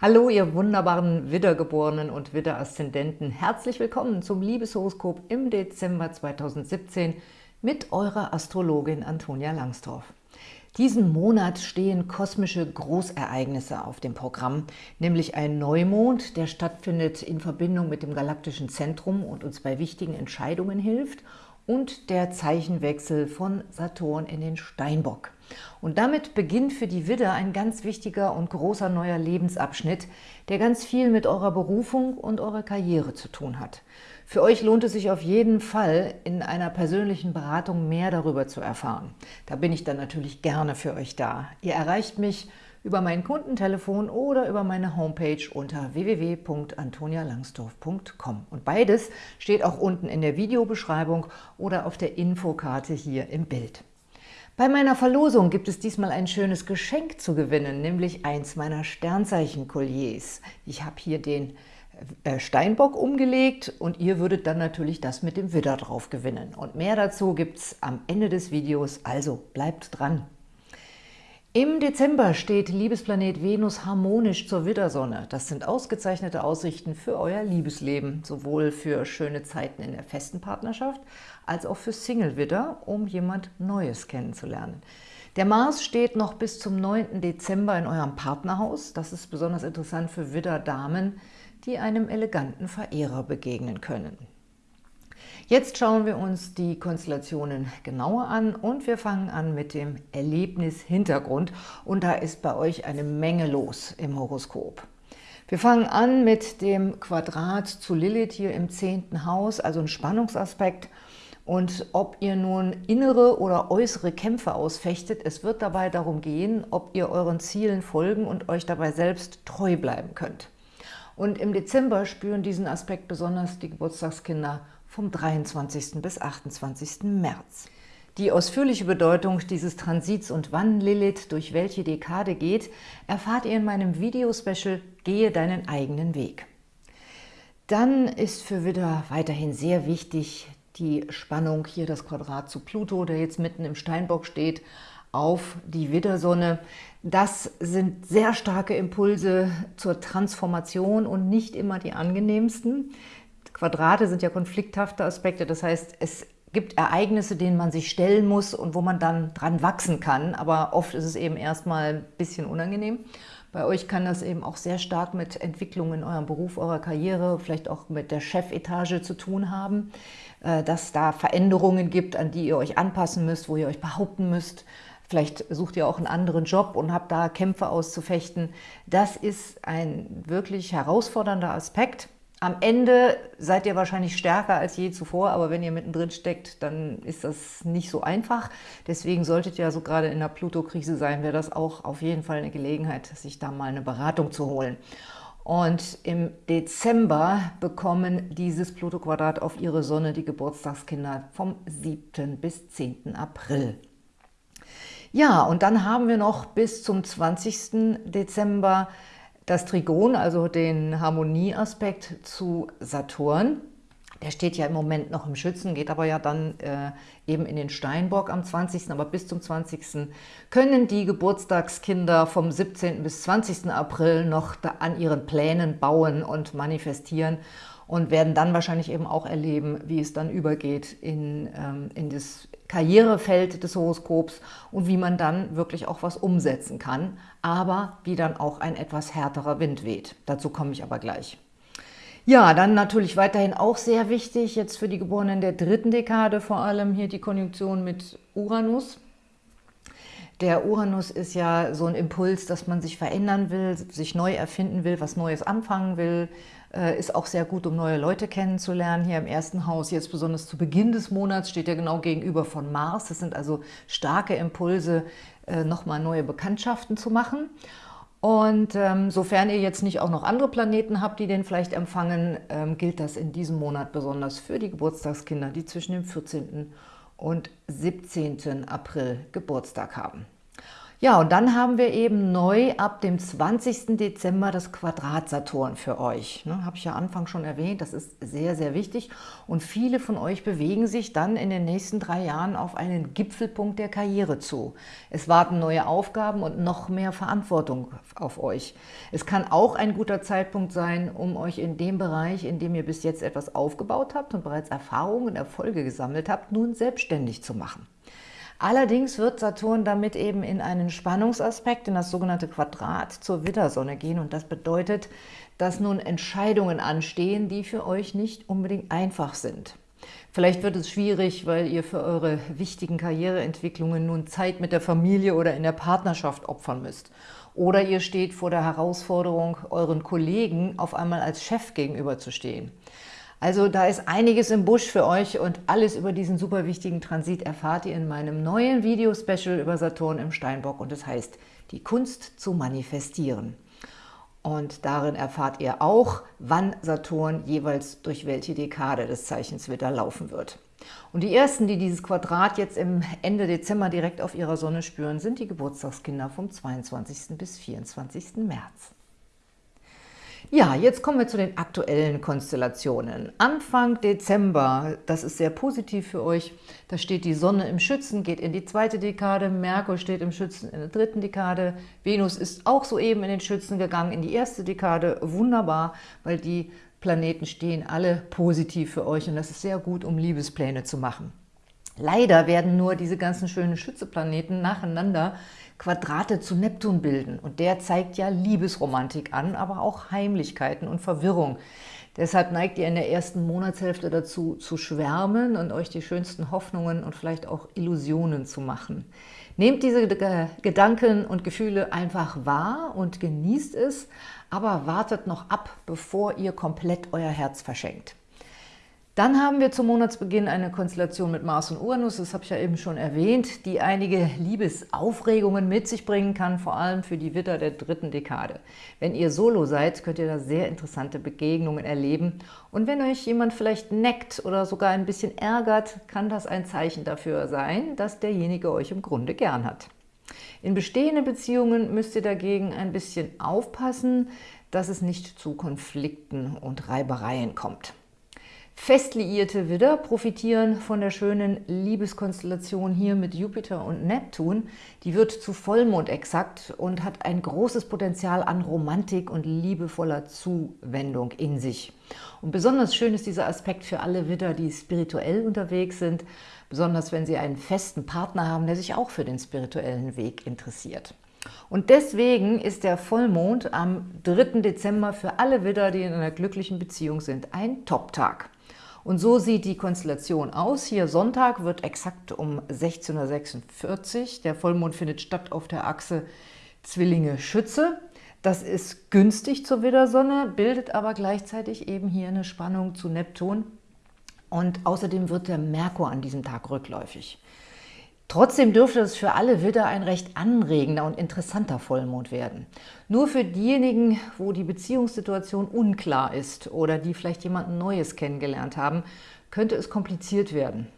Hallo, ihr wunderbaren Widdergeborenen und Widderaszendenten. Herzlich willkommen zum Liebeshoroskop im Dezember 2017 mit eurer Astrologin Antonia Langsdorf. Diesen Monat stehen kosmische Großereignisse auf dem Programm, nämlich ein Neumond, der stattfindet in Verbindung mit dem galaktischen Zentrum und uns bei wichtigen Entscheidungen hilft und der Zeichenwechsel von Saturn in den Steinbock. Und damit beginnt für die Widder ein ganz wichtiger und großer neuer Lebensabschnitt, der ganz viel mit eurer Berufung und eurer Karriere zu tun hat. Für euch lohnt es sich auf jeden Fall, in einer persönlichen Beratung mehr darüber zu erfahren. Da bin ich dann natürlich gerne für euch da. Ihr erreicht mich über mein Kundentelefon oder über meine Homepage unter www.antonialangsdorf.com. Und beides steht auch unten in der Videobeschreibung oder auf der Infokarte hier im Bild. Bei meiner Verlosung gibt es diesmal ein schönes Geschenk zu gewinnen, nämlich eins meiner Sternzeichen-Kolliers. Ich habe hier den äh, Steinbock umgelegt und ihr würdet dann natürlich das mit dem Widder drauf gewinnen. Und mehr dazu gibt es am Ende des Videos, also bleibt dran! Im Dezember steht Liebesplanet Venus harmonisch zur Widdersonne. Das sind ausgezeichnete Aussichten für euer Liebesleben, sowohl für schöne Zeiten in der festen Partnerschaft als auch für Single-Widder, um jemand Neues kennenzulernen. Der Mars steht noch bis zum 9. Dezember in eurem Partnerhaus. Das ist besonders interessant für Widder-Damen, die einem eleganten Verehrer begegnen können. Jetzt schauen wir uns die Konstellationen genauer an und wir fangen an mit dem Erlebnis-Hintergrund und da ist bei euch eine Menge los im Horoskop. Wir fangen an mit dem Quadrat zu Lilith hier im zehnten Haus, also ein Spannungsaspekt. Und ob ihr nun innere oder äußere Kämpfe ausfechtet, es wird dabei darum gehen, ob ihr euren Zielen folgen und euch dabei selbst treu bleiben könnt. Und im Dezember spüren diesen Aspekt besonders die Geburtstagskinder vom 23. bis 28. März. Die ausführliche Bedeutung dieses Transits und wann Lilith durch welche Dekade geht, erfahrt ihr in meinem Video-Special Gehe deinen eigenen Weg. Dann ist für Widder weiterhin sehr wichtig die Spannung, hier das Quadrat zu Pluto, der jetzt mitten im Steinbock steht, auf die Widdersonne. Das sind sehr starke Impulse zur Transformation und nicht immer die angenehmsten. Quadrate sind ja konflikthafte Aspekte, das heißt, es gibt Ereignisse, denen man sich stellen muss und wo man dann dran wachsen kann, aber oft ist es eben erstmal ein bisschen unangenehm. Bei euch kann das eben auch sehr stark mit Entwicklungen in eurem Beruf, eurer Karriere, vielleicht auch mit der Chefetage zu tun haben, äh, dass da Veränderungen gibt, an die ihr euch anpassen müsst, wo ihr euch behaupten müsst. Vielleicht sucht ihr auch einen anderen Job und habt da Kämpfe auszufechten. Das ist ein wirklich herausfordernder Aspekt. Am Ende seid ihr wahrscheinlich stärker als je zuvor, aber wenn ihr mittendrin steckt, dann ist das nicht so einfach. Deswegen solltet ihr ja so gerade in der Pluto-Krise sein, wäre das auch auf jeden Fall eine Gelegenheit, sich da mal eine Beratung zu holen. Und im Dezember bekommen dieses Pluto-Quadrat auf ihre Sonne die Geburtstagskinder vom 7. bis 10. April. Ja, und dann haben wir noch bis zum 20. Dezember das Trigon, also den Harmonieaspekt zu Saturn. Der steht ja im Moment noch im Schützen, geht aber ja dann äh, eben in den Steinbock am 20., aber bis zum 20. können die Geburtstagskinder vom 17. bis 20. April noch an ihren Plänen bauen und manifestieren und werden dann wahrscheinlich eben auch erleben, wie es dann übergeht in, ähm, in das Karrierefeld des Horoskops und wie man dann wirklich auch was umsetzen kann, aber wie dann auch ein etwas härterer Wind weht. Dazu komme ich aber gleich. Ja, dann natürlich weiterhin auch sehr wichtig, jetzt für die Geborenen der dritten Dekade vor allem hier die Konjunktion mit Uranus. Der Uranus ist ja so ein Impuls, dass man sich verändern will, sich neu erfinden will, was Neues anfangen will, äh, ist auch sehr gut, um neue Leute kennenzulernen. Hier im ersten Haus, jetzt besonders zu Beginn des Monats, steht er genau gegenüber von Mars. Das sind also starke Impulse, äh, nochmal neue Bekanntschaften zu machen. Und ähm, sofern ihr jetzt nicht auch noch andere Planeten habt, die den vielleicht empfangen, ähm, gilt das in diesem Monat besonders für die Geburtstagskinder, die zwischen dem 14. und 17. April Geburtstag haben. Ja, und dann haben wir eben neu ab dem 20. Dezember das Quadrat Saturn für euch. Ne, Habe ich ja Anfang schon erwähnt, das ist sehr, sehr wichtig. Und viele von euch bewegen sich dann in den nächsten drei Jahren auf einen Gipfelpunkt der Karriere zu. Es warten neue Aufgaben und noch mehr Verantwortung auf euch. Es kann auch ein guter Zeitpunkt sein, um euch in dem Bereich, in dem ihr bis jetzt etwas aufgebaut habt und bereits Erfahrungen und Erfolge gesammelt habt, nun selbstständig zu machen. Allerdings wird Saturn damit eben in einen Spannungsaspekt, in das sogenannte Quadrat zur Widdersonne gehen und das bedeutet, dass nun Entscheidungen anstehen, die für euch nicht unbedingt einfach sind. Vielleicht wird es schwierig, weil ihr für eure wichtigen Karriereentwicklungen nun Zeit mit der Familie oder in der Partnerschaft opfern müsst. Oder ihr steht vor der Herausforderung, euren Kollegen auf einmal als Chef gegenüberzustehen. Also da ist einiges im Busch für euch und alles über diesen super wichtigen Transit erfahrt ihr in meinem neuen Video-Special über Saturn im Steinbock und es heißt Die Kunst zu manifestieren. Und darin erfahrt ihr auch, wann Saturn jeweils durch welche Dekade des Zeichens Widder laufen wird. Und die ersten, die dieses Quadrat jetzt im Ende Dezember direkt auf ihrer Sonne spüren, sind die Geburtstagskinder vom 22. bis 24. März. Ja, jetzt kommen wir zu den aktuellen Konstellationen. Anfang Dezember, das ist sehr positiv für euch, da steht die Sonne im Schützen, geht in die zweite Dekade, Merkur steht im Schützen in der dritten Dekade, Venus ist auch soeben in den Schützen gegangen, in die erste Dekade, wunderbar, weil die Planeten stehen alle positiv für euch und das ist sehr gut, um Liebespläne zu machen. Leider werden nur diese ganzen schönen Schützeplaneten nacheinander Quadrate zu Neptun bilden. Und der zeigt ja Liebesromantik an, aber auch Heimlichkeiten und Verwirrung. Deshalb neigt ihr in der ersten Monatshälfte dazu, zu schwärmen und euch die schönsten Hoffnungen und vielleicht auch Illusionen zu machen. Nehmt diese Gedanken und Gefühle einfach wahr und genießt es, aber wartet noch ab, bevor ihr komplett euer Herz verschenkt. Dann haben wir zum Monatsbeginn eine Konstellation mit Mars und Uranus, das habe ich ja eben schon erwähnt, die einige Liebesaufregungen mit sich bringen kann, vor allem für die Witter der dritten Dekade. Wenn ihr Solo seid, könnt ihr da sehr interessante Begegnungen erleben. Und wenn euch jemand vielleicht neckt oder sogar ein bisschen ärgert, kann das ein Zeichen dafür sein, dass derjenige euch im Grunde gern hat. In bestehenden Beziehungen müsst ihr dagegen ein bisschen aufpassen, dass es nicht zu Konflikten und Reibereien kommt. Fest liierte Widder profitieren von der schönen Liebeskonstellation hier mit Jupiter und Neptun. Die wird zu Vollmond exakt und hat ein großes Potenzial an Romantik und liebevoller Zuwendung in sich. Und besonders schön ist dieser Aspekt für alle Widder, die spirituell unterwegs sind, besonders wenn sie einen festen Partner haben, der sich auch für den spirituellen Weg interessiert. Und deswegen ist der Vollmond am 3. Dezember für alle Widder, die in einer glücklichen Beziehung sind, ein Top-Tag. Und so sieht die Konstellation aus. Hier Sonntag wird exakt um 16.46 Uhr. Der Vollmond findet statt auf der Achse Zwillinge-Schütze. Das ist günstig zur Widdersonne, bildet aber gleichzeitig eben hier eine Spannung zu Neptun. Und außerdem wird der Merkur an diesem Tag rückläufig. Trotzdem dürfte es für alle Widder ein recht anregender und interessanter Vollmond werden. Nur für diejenigen, wo die Beziehungssituation unklar ist oder die vielleicht jemanden Neues kennengelernt haben, könnte es kompliziert werden.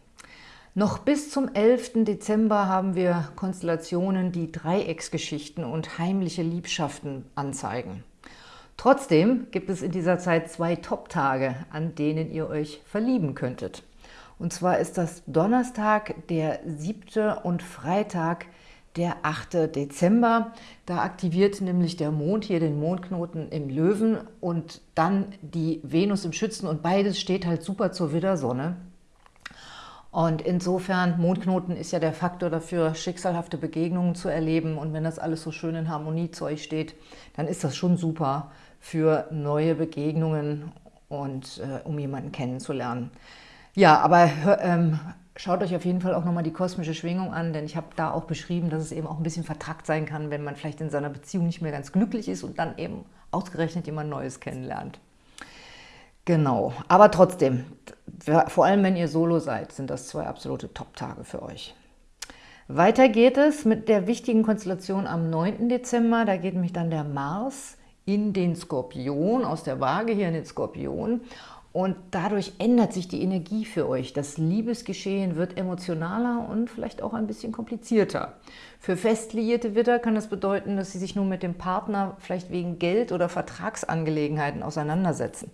Noch bis zum 11. Dezember haben wir Konstellationen, die Dreiecksgeschichten und heimliche Liebschaften anzeigen. Trotzdem gibt es in dieser Zeit zwei Top-Tage, an denen ihr euch verlieben könntet. Und zwar ist das Donnerstag, der 7. und Freitag, der 8. Dezember. Da aktiviert nämlich der Mond hier den Mondknoten im Löwen und dann die Venus im Schützen und beides steht halt super zur Widdersonne. Und insofern, Mondknoten ist ja der Faktor dafür, schicksalhafte Begegnungen zu erleben. Und wenn das alles so schön in Harmonie zu euch steht, dann ist das schon super für neue Begegnungen und äh, um jemanden kennenzulernen. Ja, aber ähm, schaut euch auf jeden Fall auch nochmal die kosmische Schwingung an, denn ich habe da auch beschrieben, dass es eben auch ein bisschen vertrackt sein kann, wenn man vielleicht in seiner Beziehung nicht mehr ganz glücklich ist und dann eben ausgerechnet jemand Neues kennenlernt. Genau, aber trotzdem, vor allem wenn ihr Solo seid, sind das zwei absolute Top-Tage für euch. Weiter geht es mit der wichtigen Konstellation am 9. Dezember. Da geht nämlich dann der Mars in den Skorpion, aus der Waage hier in den Skorpion Und dadurch ändert sich die Energie für euch. Das Liebesgeschehen wird emotionaler und vielleicht auch ein bisschen komplizierter. Für fest liierte Widder kann das bedeuten, dass sie sich nun mit dem Partner vielleicht wegen Geld- oder Vertragsangelegenheiten auseinandersetzen.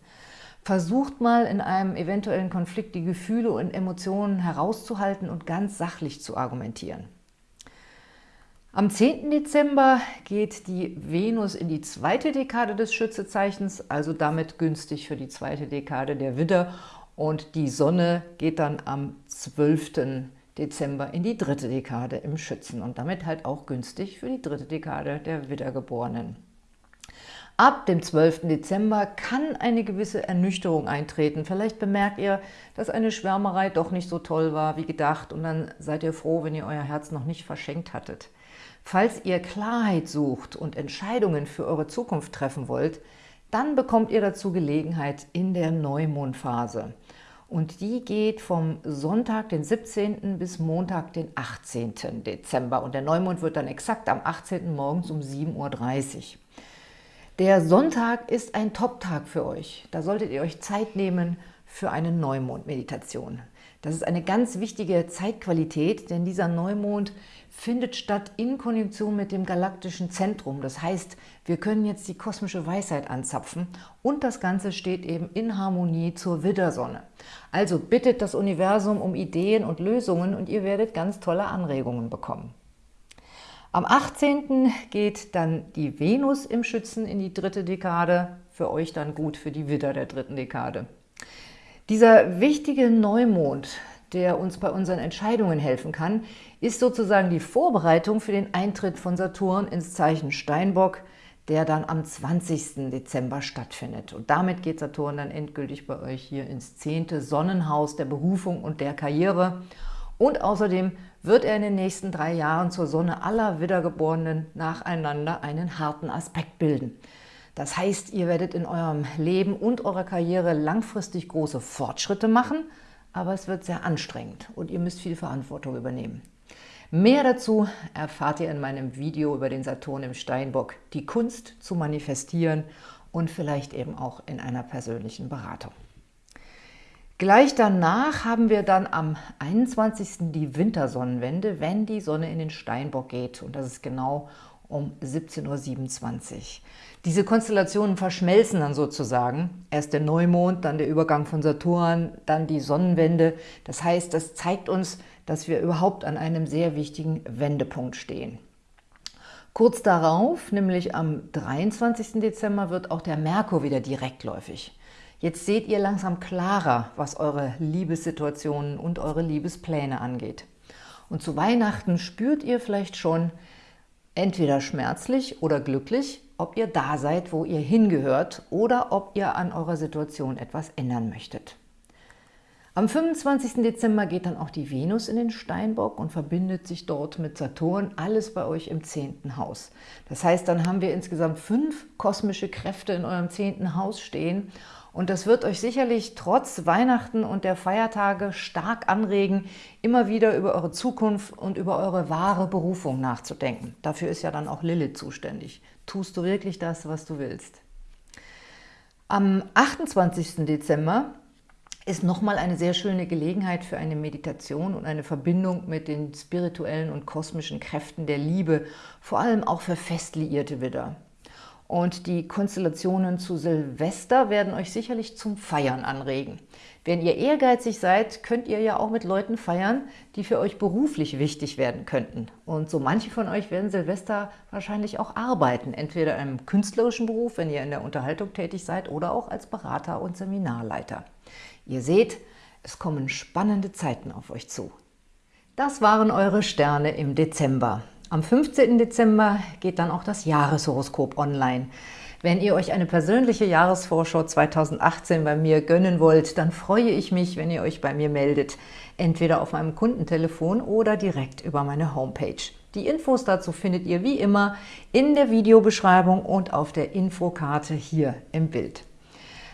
Versucht mal in einem eventuellen Konflikt die Gefühle und Emotionen herauszuhalten und ganz sachlich zu argumentieren. Am 10. Dezember geht die Venus in die zweite Dekade des Schützezeichens, also damit günstig für die zweite Dekade der Widder. Und die Sonne geht dann am 12. Dezember in die dritte Dekade im Schützen und damit halt auch günstig für die dritte Dekade der Widdergeborenen. Ab dem 12. Dezember kann eine gewisse Ernüchterung eintreten. Vielleicht bemerkt ihr, dass eine Schwärmerei doch nicht so toll war wie gedacht und dann seid ihr froh, wenn ihr euer Herz noch nicht verschenkt hattet. Falls ihr Klarheit sucht und Entscheidungen für eure Zukunft treffen wollt, dann bekommt ihr dazu Gelegenheit in der Neumondphase. Und die geht vom Sonntag, den 17. bis Montag, den 18. Dezember. Und der Neumond wird dann exakt am 18. morgens um 7.30 Uhr. Der Sonntag ist ein Top-Tag für euch. Da solltet ihr euch Zeit nehmen für eine Neumond-Meditation. Das ist eine ganz wichtige Zeitqualität, denn dieser Neumond findet statt in Konjunktion mit dem galaktischen Zentrum. Das heißt, wir können jetzt die kosmische Weisheit anzapfen und das Ganze steht eben in Harmonie zur Widdersonne. Also bittet das Universum um Ideen und Lösungen und ihr werdet ganz tolle Anregungen bekommen. Am 18. geht dann die Venus im Schützen in die dritte Dekade, für euch dann gut für die Widder der dritten Dekade. Dieser wichtige Neumond, der uns bei unseren Entscheidungen helfen kann, ist sozusagen die Vorbereitung für den Eintritt von Saturn ins Zeichen Steinbock, der dann am 20. Dezember stattfindet. Und damit geht Saturn dann endgültig bei euch hier ins zehnte Sonnenhaus der Berufung und der Karriere. Und außerdem wird er in den nächsten drei Jahren zur Sonne aller Wiedergeborenen nacheinander einen harten Aspekt bilden. Das heißt, ihr werdet in eurem Leben und eurer Karriere langfristig große Fortschritte machen – aber es wird sehr anstrengend und ihr müsst viel Verantwortung übernehmen. Mehr dazu erfahrt ihr in meinem Video über den Saturn im Steinbock, die Kunst zu manifestieren und vielleicht eben auch in einer persönlichen Beratung. Gleich danach haben wir dann am 21. die Wintersonnenwende, wenn die Sonne in den Steinbock geht. Und das ist genau um 17.27 Uhr. Diese Konstellationen verschmelzen dann sozusagen. Erst der Neumond, dann der Übergang von Saturn, dann die Sonnenwende. Das heißt, das zeigt uns, dass wir überhaupt an einem sehr wichtigen Wendepunkt stehen. Kurz darauf, nämlich am 23. Dezember, wird auch der Merkur wieder direktläufig. Jetzt seht ihr langsam klarer, was eure Liebessituationen und eure Liebespläne angeht. Und zu Weihnachten spürt ihr vielleicht schon, entweder schmerzlich oder glücklich, ob ihr da seid, wo ihr hingehört oder ob ihr an eurer Situation etwas ändern möchtet. Am 25. Dezember geht dann auch die Venus in den Steinbock und verbindet sich dort mit Saturn, alles bei euch im 10. Haus. Das heißt, dann haben wir insgesamt fünf kosmische Kräfte in eurem 10. Haus stehen und das wird euch sicherlich trotz Weihnachten und der Feiertage stark anregen, immer wieder über eure Zukunft und über eure wahre Berufung nachzudenken. Dafür ist ja dann auch Lilith zuständig. Tust du wirklich das, was du willst? Am 28. Dezember ist nochmal eine sehr schöne Gelegenheit für eine Meditation und eine Verbindung mit den spirituellen und kosmischen Kräften der Liebe, vor allem auch für fest liierte Widder. Und die Konstellationen zu Silvester werden euch sicherlich zum Feiern anregen. Wenn ihr ehrgeizig seid, könnt ihr ja auch mit Leuten feiern, die für euch beruflich wichtig werden könnten. Und so manche von euch werden Silvester wahrscheinlich auch arbeiten, entweder einem künstlerischen Beruf, wenn ihr in der Unterhaltung tätig seid, oder auch als Berater und Seminarleiter. Ihr seht, es kommen spannende Zeiten auf euch zu. Das waren eure Sterne im Dezember. Am 15. Dezember geht dann auch das Jahreshoroskop online. Wenn ihr euch eine persönliche Jahresvorschau 2018 bei mir gönnen wollt, dann freue ich mich, wenn ihr euch bei mir meldet, entweder auf meinem Kundentelefon oder direkt über meine Homepage. Die Infos dazu findet ihr wie immer in der Videobeschreibung und auf der Infokarte hier im Bild.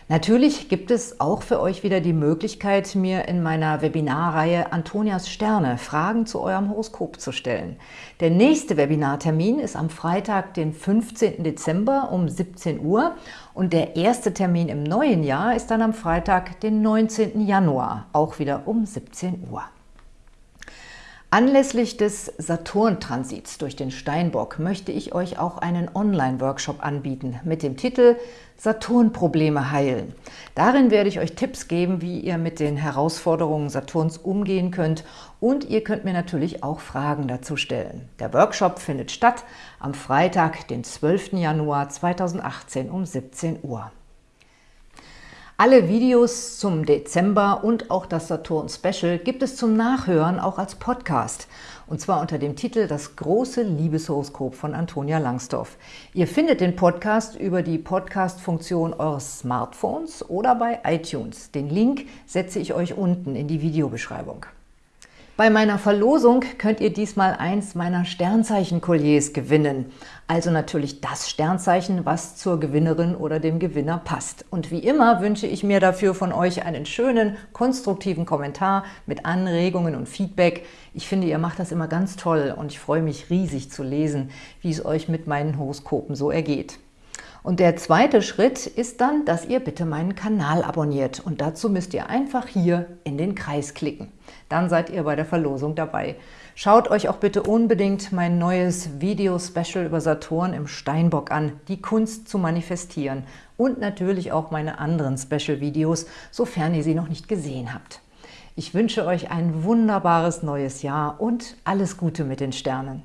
Natürlich gibt es auch für euch wieder die Möglichkeit, mir in meiner Webinarreihe Antonias Sterne Fragen zu eurem Horoskop zu stellen. Der nächste Webinartermin ist am Freitag, den 15. Dezember um 17 Uhr und der erste Termin im neuen Jahr ist dann am Freitag, den 19. Januar, auch wieder um 17 Uhr. Anlässlich des Saturn-Transits durch den Steinbock möchte ich euch auch einen Online-Workshop anbieten mit dem Titel Saturn-Probleme heilen. Darin werde ich euch Tipps geben, wie ihr mit den Herausforderungen Saturns umgehen könnt und ihr könnt mir natürlich auch Fragen dazu stellen. Der Workshop findet statt am Freitag, den 12. Januar 2018 um 17 Uhr. Alle Videos zum Dezember und auch das Saturn-Special gibt es zum Nachhören auch als Podcast. Und zwar unter dem Titel Das große Liebeshoroskop von Antonia Langsdorff. Ihr findet den Podcast über die Podcast-Funktion eures Smartphones oder bei iTunes. Den Link setze ich euch unten in die Videobeschreibung. Bei meiner Verlosung könnt ihr diesmal eins meiner Sternzeichen-Kolliers gewinnen. Also natürlich das Sternzeichen, was zur Gewinnerin oder dem Gewinner passt. Und wie immer wünsche ich mir dafür von euch einen schönen, konstruktiven Kommentar mit Anregungen und Feedback. Ich finde, ihr macht das immer ganz toll und ich freue mich riesig zu lesen, wie es euch mit meinen Horoskopen so ergeht. Und der zweite Schritt ist dann, dass ihr bitte meinen Kanal abonniert. Und dazu müsst ihr einfach hier in den Kreis klicken. Dann seid ihr bei der Verlosung dabei. Schaut euch auch bitte unbedingt mein neues Video-Special über Saturn im Steinbock an, die Kunst zu manifestieren. Und natürlich auch meine anderen Special-Videos, sofern ihr sie noch nicht gesehen habt. Ich wünsche euch ein wunderbares neues Jahr und alles Gute mit den Sternen.